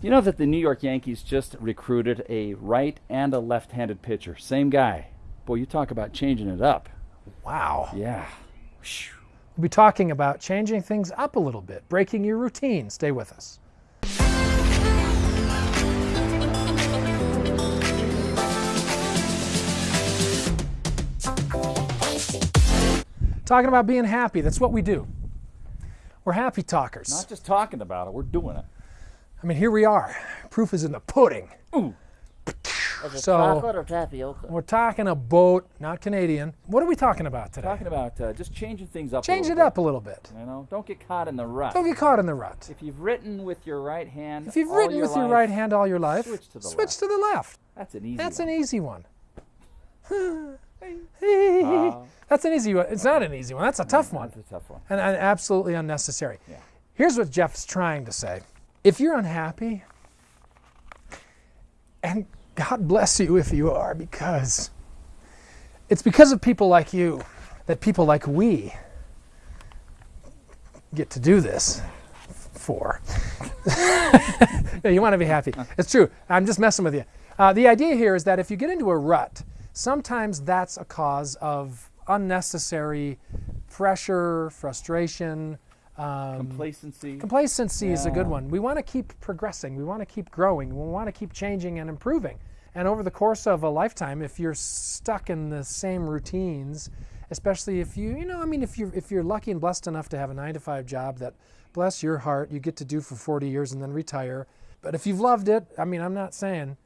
You know that the New York Yankees just recruited a right and a left handed pitcher? Same guy. Boy, you talk about changing it up. Wow. Yeah. We'll be talking about changing things up a little bit, breaking your routine. Stay with us. Talking about being happy, that's what we do. We're happy talkers. Not just talking about it, we're doing it. I mean, here we are. Proof is in the pudding. Ooh. Is it So- chocolate or tapioca? We're talking about, not Canadian. What are we talking about today? Talking about uh, just changing things up. a Change it little up a little bit. bit, You know, don't get caught in the rut. Don't get caught in the rut. If you've written with your right hand, If you've all written your with your right hand all your life, switch to the switch left. to the left. That's an easy. That's one. an easy one. Ah. That's an easy one. It's not an easy one. That's a tough one. That's a tough one. And, and absolutely unnecessary. Yeah. Here's what Jeff's trying to say. If you're unhappy, and God bless you if you are, because it's because of people like you that people like we get to do this for. You want to be happy. It's true. I'm just messing with you. Uh, the idea here is that if you get into a rut, sometimes that's a cause of unnecessary pressure, frustration. Um, Complacency. complacency is a good one. We want to keep progressing. We want to keep growing. We want to keep changing and improving. And over the course of a lifetime, if you're stuck in the same routines, especially if you, you know, I mean, if you're if you're lucky and blessed enough to have a nine to five job that, bless your heart, you get to do for 40 years and then retire. But if you've loved it, I mean, I'm not saying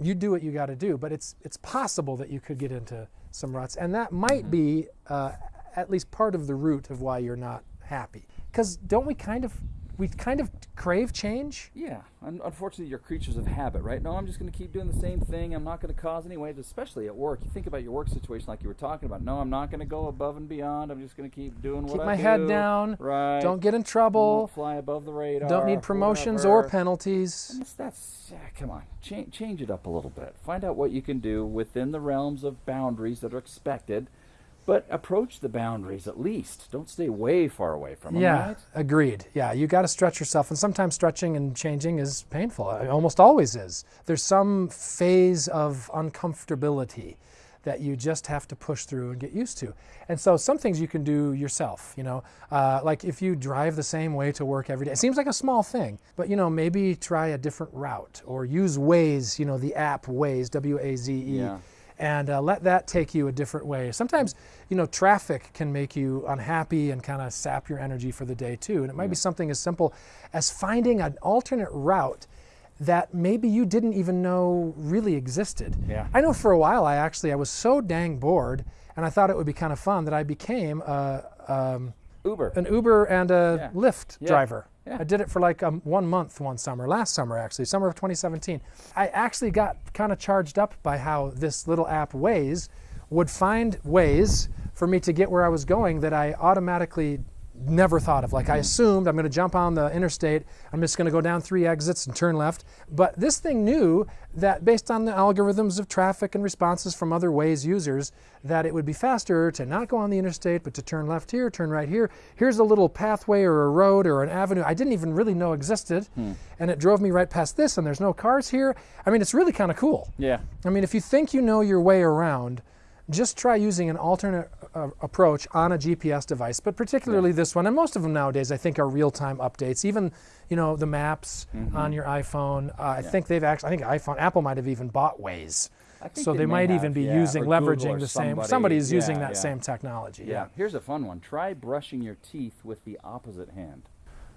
you do what you got to do, but it's it's possible that you could get into some ruts, and that might be uh, at least part of the root of why you're not happy. Because don't we kind of we kind of crave change? Yeah, unfortunately, you're creatures of habit, right? No, I'm just going to keep doing the same thing. I'm not going to cause any waves, especially at work. You think about your work situation, like you were talking about. No, I'm not going to go above and beyond. I'm just going to keep doing what I do. Keep my head down. Right. Don't get in trouble. fly above the radar. Don't need promotions or penalties. That's, that's yeah, come on, change, change it up a little bit. Find out what you can do within the realms of boundaries that are expected, but approach the boundaries at least. Don't stay way far away from them. Yeah, right? agreed. Yeah, you got to stretch yourself, and sometimes stretching and changing is painful. It almost always is. There's some phase of uncomfortability that you just have to push through and get used to. And so, some things you can do yourself. You know, uh, like if you drive the same way to work every day, it seems like a small thing, but you know, maybe try a different route or use Waze. You know, the app Waze, W-A-Z-E Yeah. And uh, let that take you a different way. Sometimes, you know, traffic can make you unhappy and kind of sap your energy for the day too. And it might be something as simple as finding an alternate route that maybe you didn't even know really existed. Yeah. I know for a while I actually I was so dang bored and I thought it would be kind of fun that I became a, um, Uber. an Uber and a Yeah. Lyft Yeah. driver. Yeah. I did it for like um, one month one summer, last summer actually, summer of 2017. I actually got kind of charged up by how this little app Waze would find ways for me to get where I was going that I automatically never thought of. Like I assumed I'm going to jump on the interstate, I'm just going to go down three exits and turn left. But this thing knew that based on the algorithms of traffic and responses from other Waze users, that it would be faster to not go on the interstate, but to turn left here, turn right here. Here's a little pathway or a road or an avenue I didn't even really know existed, hmm. and it drove me right past this, and there's no cars here. I mean, it's really kind of cool. yeah. I mean, if you think you know your way around, just try using an alternate uh, approach on a GPS device, but particularly this one. And most of them nowadays, I think, are real-time updates. Even, you know, the maps Mm-hmm. on your iPhone. Uh, I think they've actually. I think iPhone, Apple might have even bought Waze, so they, may might have, even be yeah, using leveraging the same. somebody. Somebody's using Yeah, that yeah. same technology. Yeah. Here's a fun one. Try brushing your teeth with the opposite hand.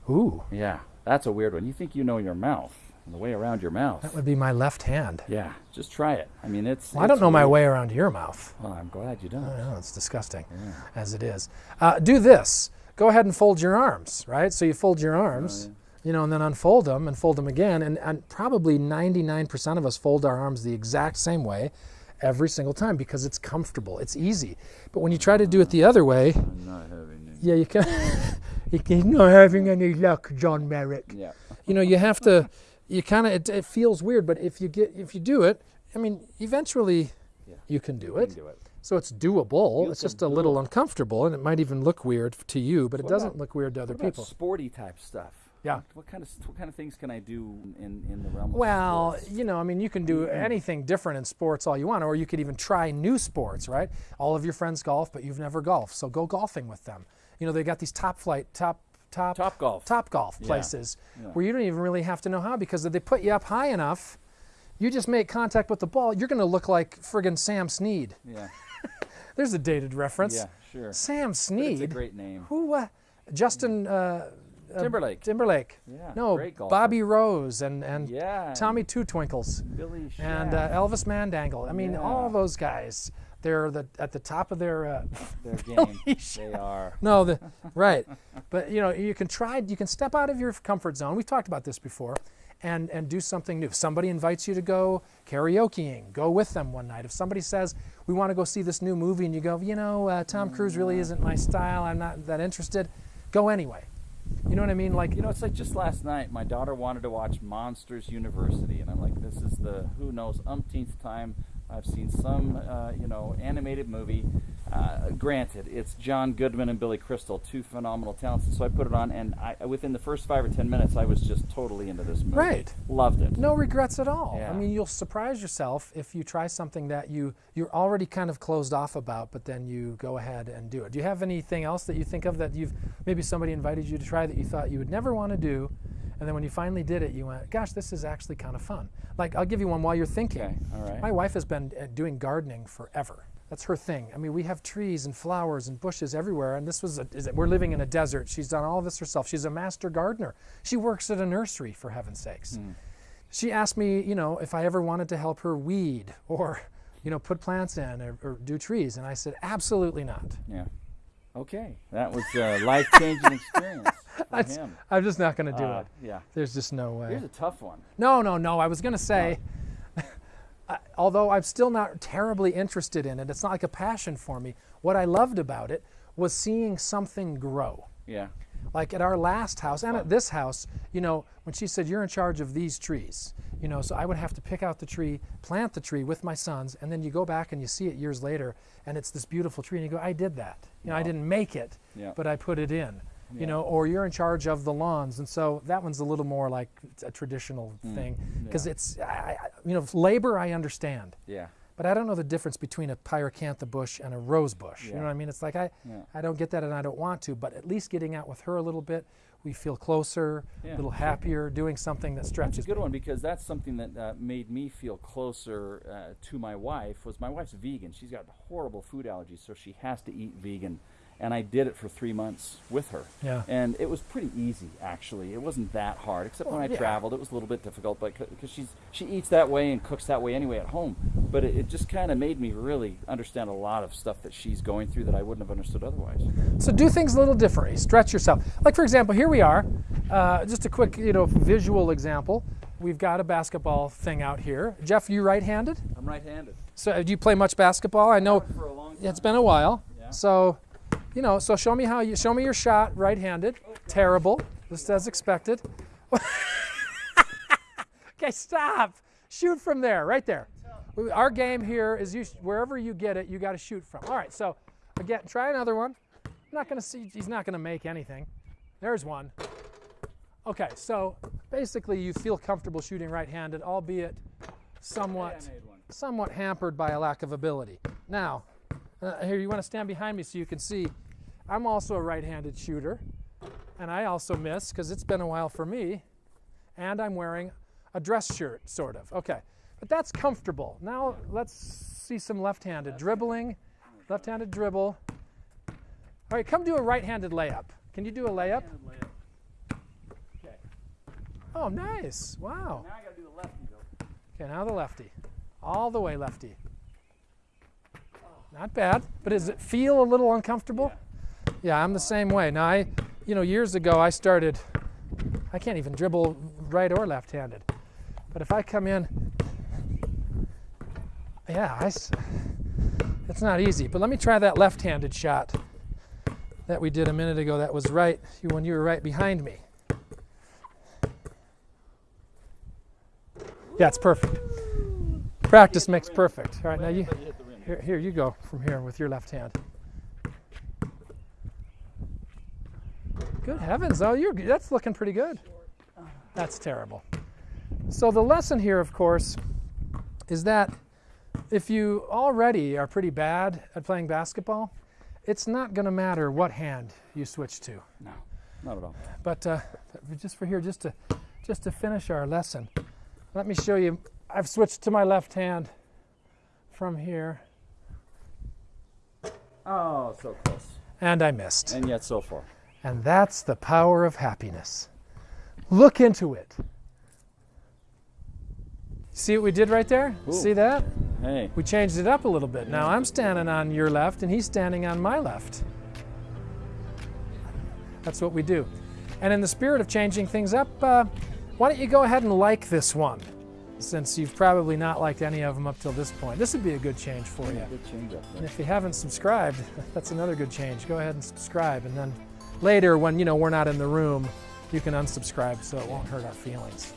Ooh, Yeah. That's a weird one. You think you know your mouth, the way around your mouth. that would be my left hand. Yeah. Just try it. I mean, it's. Well, I don't it's know my way around your mouth. Well, I'm glad you don't. I know it's disgusting as it is. Uh, do this. Go ahead and fold your arms, right? So you fold your arms, you know, and then unfold them and fold them again. And, and probably 99% of us fold our arms the exact same way every single time because it's comfortable, it's easy. But when you try to do it the other way, I'm not having it. yeah, you can. You're not having any luck, John Merrick. Yeah. You know, you have to. You kind of. It, it feels weird, but if you get, if you do it, I mean, eventually, Yeah. you can do it. can do it. So it's doable. You it's just a little it. uncomfortable, and it might even look weird to you, but it doesn't about- look weird to other What people. sporty type stuff? Yeah. What kind of what kind of things can I do in in the realm of Well, sports? you know, I mean, you can do mm-hmm. anything different in sports all you want, or you could even try new sports, right? All of your friends golf, but you've never golfed, so go golfing with them. You know, they got these top flight, top, top, Top golf. top golf places Yeah. where you don't even really have to know how because if they put you up high enough, you just make contact with the ball, you're going to look like friggin' Sam Snead. Yeah. There's a dated reference. Yeah. Sure. Sam Snead. It's a great name. Who? Uh, Justin uh, uh, Timberlake. Timberlake. Yeah, No, great. Bobby Rose and and Yeah. Tommy Two Twinkles Billy and uh, Elvis Mandangle. I mean, Yeah. all those guys. They're the at the top of their. Uh, their game. They are. no, the right, but you know you can try. You can step out of your comfort zone. We've talked about this before, and and do something new. If somebody invites you to go karaokeing, go with them one night. If somebody says we want to go see this new movie, and you go, you know, uh, Tom Cruise really isn't my style. I'm not that interested. Go anyway. You know what I mean? Like You know, it's like just last night, my daughter wanted to watch Monsters University, and I'm like, this is the who knows umpteenth time I've seen some, uh, you know, animated movie. Uh, granted, it's John Goodman and Billy Crystal, two phenomenal talents. So I put it on, and I, within the first five or ten minutes, I was just totally into this movie. Right. Loved it. No regrets at all. I mean, you'll surprise yourself if you try something that you you're already kind of closed off about, but then you go ahead and do it. Do you have anything else that you think of that you've maybe somebody invited you to try that you thought you would never want to do, and then when you finally did it, you went, "Gosh, this is actually kind of fun." Like I'll give you one while you're thinking. Okay, all right. My wife has been uh, doing gardening forever. That's her thing. I mean, we have trees and flowers and bushes everywhere, and this was a, is it, we're living in a desert. She's done all this herself. She's a master gardener. She works at a nursery, for heaven's sakes she asked me, you know, if I ever wanted to help her weed or, you know, put plants in or, or do trees, and I said, absolutely not. Yeah. Okay, that was a life changing experience him. I'm just not going to do Uh, it. yeah. There's just no way. Here's a tough one. No, no, no. I was going to say, I- although I'm still not terribly interested in it, it's not like a passion for me. What I loved about it was seeing something grow. Yeah. like at our last house and at this house, you know, when she said you're in charge of these trees, you know, so I would have to pick out the tree, plant the tree with my sons, and then you go back and you see it years later, and it's this beautiful tree, and you go, I did that. You know, I didn't make it, Yeah. but I put it in. Yeah. You know, or you're in charge of the lawns, and so that one's a little more like a traditional thing because yeah. it's, I, you know, labor I understand, Yeah. but I don't know the difference between a pyracantha bush and a rose bush. You know what I mean? It's like I, Yeah. I don't get that and I don't want to, but at least getting out with her a little bit, we feel closer, Yeah, a little happier, doing something that That's stretches. a good one because that's something that uh, made me feel closer uh, to my wife. Was my wife's vegan? She's got horrible food allergies, so she has to eat vegan. And I did it for three months with her. Yeah. And it was pretty easy, actually. It wasn't that hard, except when I yeah. traveled. It was a little bit difficult, but because she's she eats that way and cooks that way anyway at home. But it, it just kind of made me really understand a lot of stuff that she's going through that I wouldn't have understood otherwise. So do things a little differently. Stretch yourself. Like for example, here we are. Uh, just a quick, you know, visual example. We've got a basketball thing out here. Jeff, you right-handed? I'm right-handed. So uh, do you play much basketball? I know For a long it's been a while. Yeah. So, you know, so show me how you show me your shot right-handed. Terrible, just as expected. okay, stop. Shoot from there, right there. Our game here is you wherever you get it, you got to shoot from. All right, so again, try another one. I'm not going to see. He's not going to make anything. There's one. Okay, so basically, you feel comfortable shooting right-handed, albeit somewhat somewhat hampered by a lack of ability. Now, uh, here you want to stand behind me so you can see. I'm also a right-handed shooter, and I also miss because it's been a while for me, and I'm wearing a dress shirt, sort of. Okay, but that's comfortable. Now let's see some left-handed dribbling, left-handed dribble. All right, come do a right-handed layup. Can you do a layup? Okay. Oh, nice! Wow. Now I got to do the lefty though. Okay, now the lefty. All the way lefty. Not bad, but does it feel a little uncomfortable? Yeah, I'm the same way. Now I, you know, years ago I started, I can't even dribble right or left-handed. But if I come in, yeah, I it's not easy. But let me try that left-handed shot that we did a minute ago that was right when you were right behind me. Yeah, it's perfect. Practice makes perfect. All right, now you here, here you go from here with your left hand. Good heavens! Oh, you're that's looking pretty good. That's terrible. So the lesson here, of course, is that if you already are pretty bad at playing basketball, it's not going to matter what hand you switch to. No, not at all. But uh, just for here, just to just to finish our lesson, let me show you. I've switched to my left hand from here, Oh, so close. and I missed. And yet so far. And that's the power of happiness. Look into it. See what we did right there? Ooh. See that? Hey, We changed it up a little bit. Now I'm standing on your left and he's standing on my left. That's what we do. And in the spirit of changing things up, uh, why don't you go ahead and like this one? Since you've probably not liked any of them up till this point. This would be a good change for you. good change if you haven't subscribed, that's another good change. Go ahead and subscribe, and then later, when you know we're not in the room, you can unsubscribe so it won't hurt our feelings.